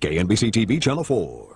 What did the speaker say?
KNBC TV Channel 4.